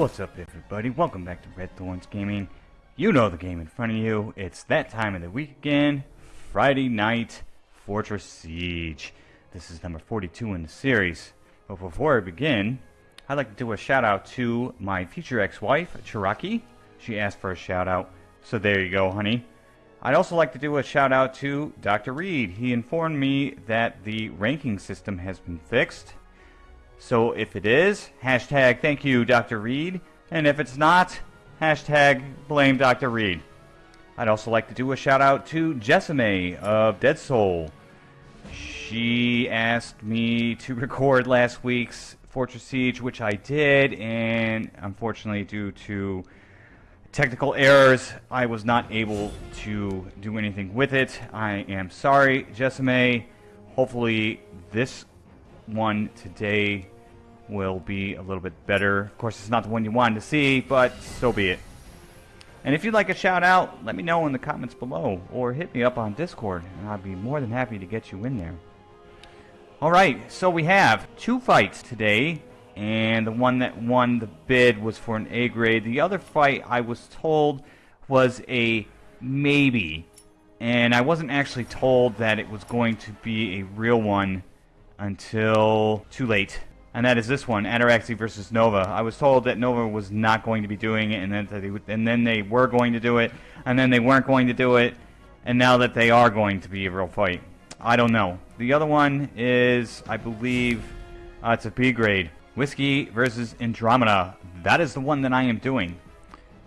What's up everybody? Welcome back to Red Thorns Gaming. You know the game in front of you. It's that time of the week again. Friday night Fortress Siege. This is number 42 in the series. But before I begin, I'd like to do a shout out to my future ex-wife, Chiraki. She asked for a shout out. So there you go, honey. I'd also like to do a shout out to Dr. Reed. He informed me that the ranking system has been fixed so if it is, hashtag thank you, Dr. Reed. And if it's not, hashtag blame Dr. Reed. I'd also like to do a shout out to Jessame of Dead Soul. She asked me to record last week's Fortress Siege, which I did, and unfortunately, due to technical errors, I was not able to do anything with it. I am sorry, Jessame. Hopefully, this one today will be a little bit better. Of course, it's not the one you wanted to see, but so be it. And if you'd like a shout out, let me know in the comments below, or hit me up on Discord, and I'd be more than happy to get you in there. Alright, so we have two fights today, and the one that won the bid was for an A grade. The other fight, I was told, was a maybe, and I wasn't actually told that it was going to be a real one until too late. And that is this one, Ataraxy versus Nova. I was told that Nova was not going to be doing it, and, that they, and then they were going to do it, and then they weren't going to do it, and now that they are going to be a real fight. I don't know. The other one is, I believe, uh, it's a B grade. Whiskey versus Andromeda. That is the one that I am doing.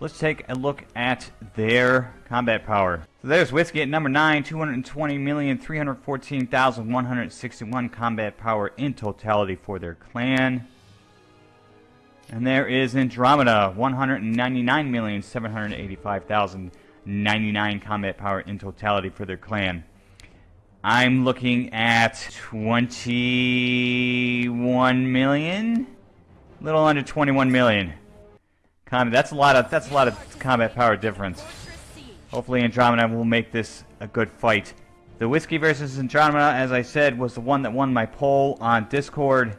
Let's take a look at their combat power. So there's Whiskey at number 9, 220,314,161 combat power in totality for their clan. And there is Andromeda, 199,785,099 combat power in totality for their clan. I'm looking at 21 million? A little under 21 million. That's a lot of that's a lot of combat power difference. Hopefully Andromeda will make this a good fight. The Whiskey versus Andromeda, as I said, was the one that won my poll on Discord.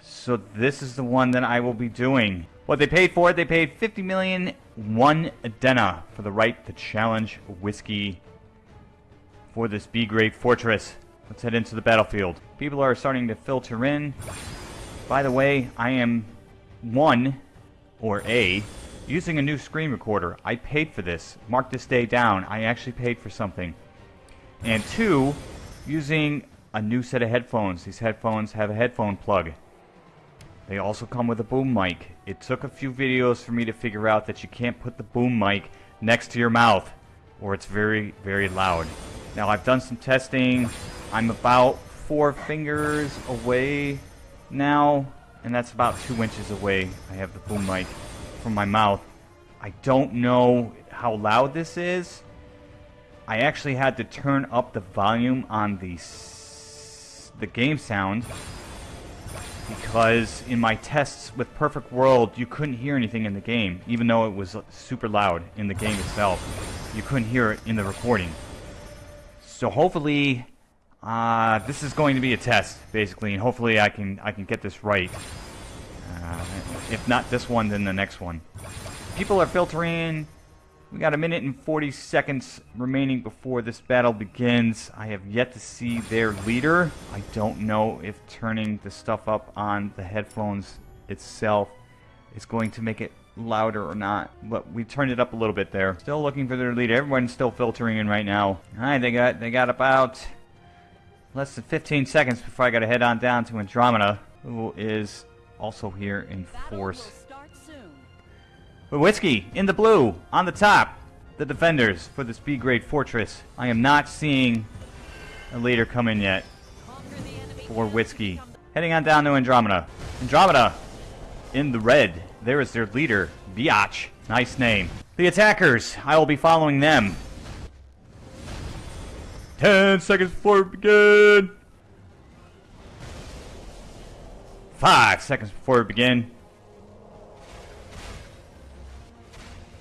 So this is the one that I will be doing. What they paid for it, they paid 50 million one Adena for the right to challenge Whiskey for this B-grade fortress. Let's head into the battlefield. People are starting to filter in. By the way, I am one or A, using a new screen recorder. I paid for this. Mark this day down. I actually paid for something. And two, using a new set of headphones. These headphones have a headphone plug. They also come with a boom mic. It took a few videos for me to figure out that you can't put the boom mic next to your mouth or it's very, very loud. Now I've done some testing. I'm about four fingers away now and that's about two inches away. I have the boom mic from my mouth. I don't know how loud this is. I actually had to turn up the volume on the the game sound because in my tests with Perfect World, you couldn't hear anything in the game, even though it was super loud in the game itself. You couldn't hear it in the recording. So hopefully uh, this is going to be a test, basically, and hopefully I can I can get this right. Uh, if not this one, then the next one. People are filtering. We got a minute and 40 seconds remaining before this battle begins. I have yet to see their leader. I don't know if turning the stuff up on the headphones itself is going to make it louder or not. But we turned it up a little bit there. Still looking for their leader. Everyone's still filtering in right now. Alright, they got they got about less than 15 seconds before I gotta head on down to Andromeda, who is also here in force. Whiskey, in the blue, on the top, the defenders for this B-grade fortress. I am not seeing a leader come in yet for Whiskey. Heading on down to Andromeda. Andromeda, in the red, there is their leader, Biatch. Nice name. The attackers, I will be following them. 10 seconds before we begin. 5 seconds before we begin.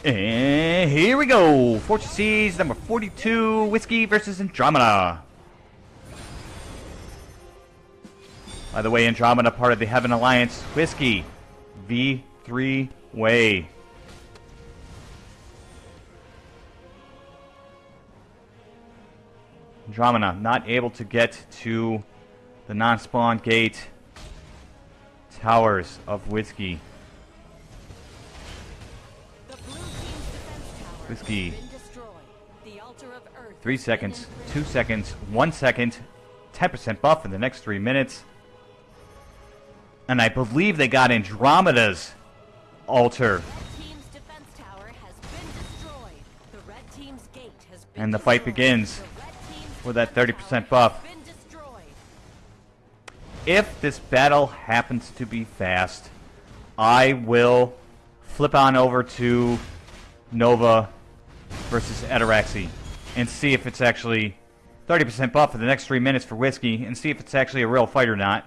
And here we go. Fortress Siege number 42, Whiskey versus Andromeda. By the way, Andromeda, part of the Heaven Alliance, Whiskey, V3 way. Andromeda not able to get to the non-spawn gate towers of Whiskey. Whiskey. Three seconds, two seconds, one second, 10% buff in the next three minutes. And I believe they got Andromeda's altar. And the fight begins with that 30% buff. If this battle happens to be fast, I will flip on over to Nova versus Ataraxy and see if it's actually 30% buff for the next three minutes for Whiskey and see if it's actually a real fight or not.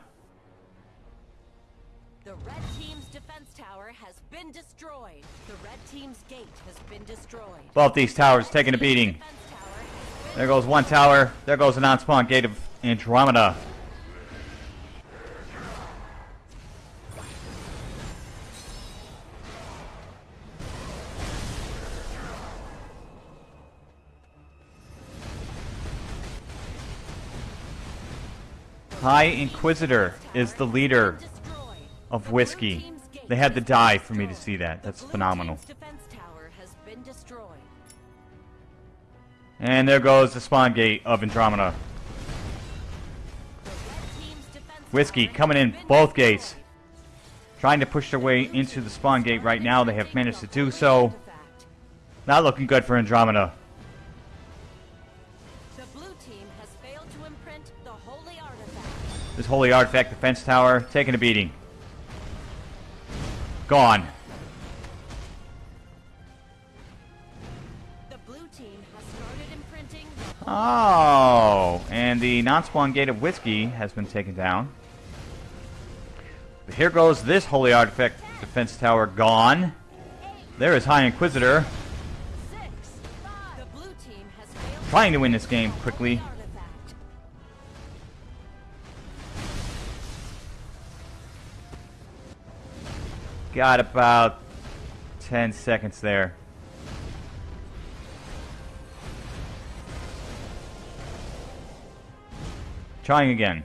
The red team's defense tower has been destroyed. The red team's gate has been destroyed. Both these towers taking a beating. There goes one tower. There goes the non-spawn gate of Andromeda. High Inquisitor is the leader of Whiskey. They had to die for me to see that. That's phenomenal. And there goes the spawn gate of Andromeda. Whiskey coming in both gates. Trying to push their way into the spawn gate right now. They have managed to do so. Not looking good for Andromeda. This holy artifact defense tower taking a beating. Gone. Oh, and the non-spawn gate of whiskey has been taken down. But here goes this holy artifact defense tower gone. There is High Inquisitor. Trying to win this game quickly. Got about 10 seconds there. Trying again.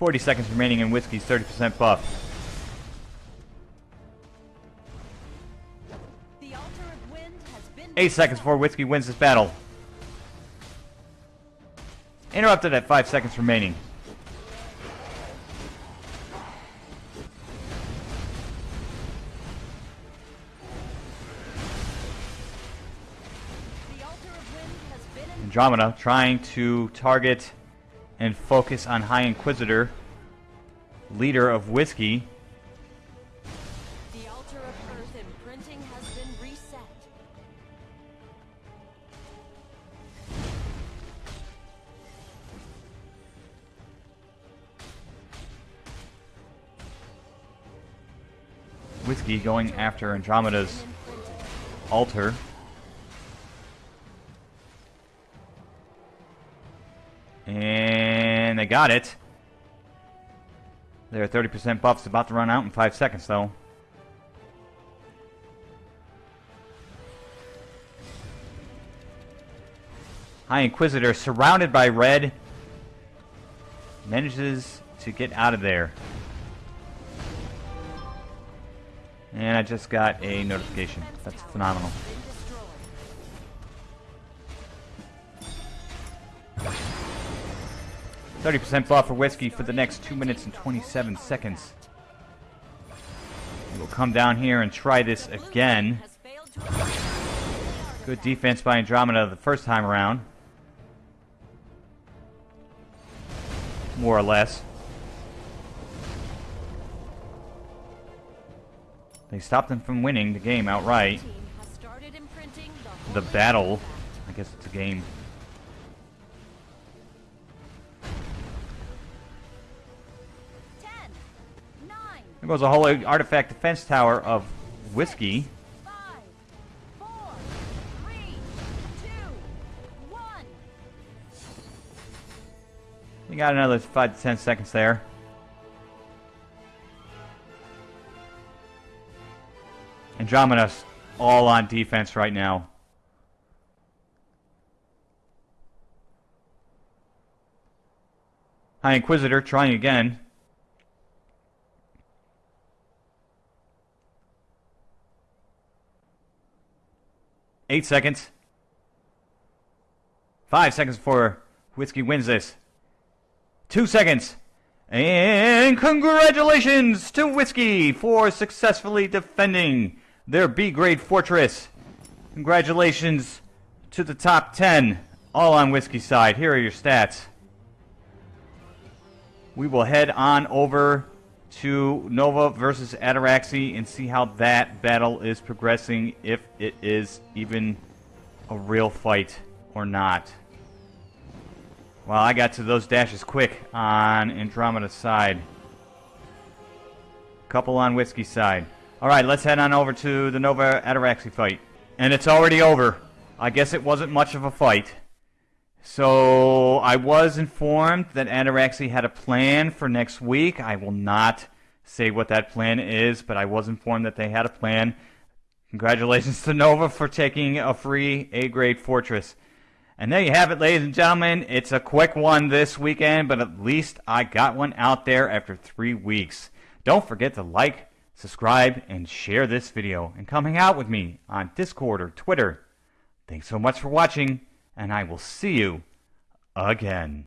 40 seconds remaining in Whiskey's 30% buff. Eight seconds before Whiskey wins this battle. Interrupted at five seconds remaining. Andromeda trying to target and focus on High Inquisitor, leader of Whiskey. The altar of Earth imprinting has been reset. Whiskey going after Andromeda's altar. And they got it. Their 30% buff's about to run out in 5 seconds, though. High Inquisitor, surrounded by red, manages to get out of there. And I just got a notification. That's phenomenal. 30% buff for Whiskey for the next 2 minutes and 27 seconds. We'll come down here and try this again. Good defense by Andromeda the first time around. More or less. They stopped them from winning the game outright. The battle. I guess it's a game. There goes a whole artifact defense tower of whiskey. You got another 5 to 10 seconds there. Andromeda's all on defense right now. High Inquisitor trying again. Eight seconds. Five seconds before Whiskey wins this. Two seconds. And congratulations to Whiskey for successfully defending their B grade fortress. Congratulations to the top 10, all on Whiskey's side. Here are your stats. We will head on over to Nova versus Ataraxy and see how that battle is progressing, if it is even a real fight or not. Well, I got to those dashes quick on Andromeda's side. Couple on Whiskey's side. Alright, let's head on over to the Nova Ataraxy fight. And it's already over. I guess it wasn't much of a fight. So, I was informed that Ataraxy had a plan for next week. I will not say what that plan is, but I was informed that they had a plan. Congratulations to Nova for taking a free A-grade fortress. And there you have it, ladies and gentlemen. It's a quick one this weekend, but at least I got one out there after three weeks. Don't forget to like, subscribe, and share this video. And come hang out with me on Discord or Twitter. Thanks so much for watching, and I will see you again.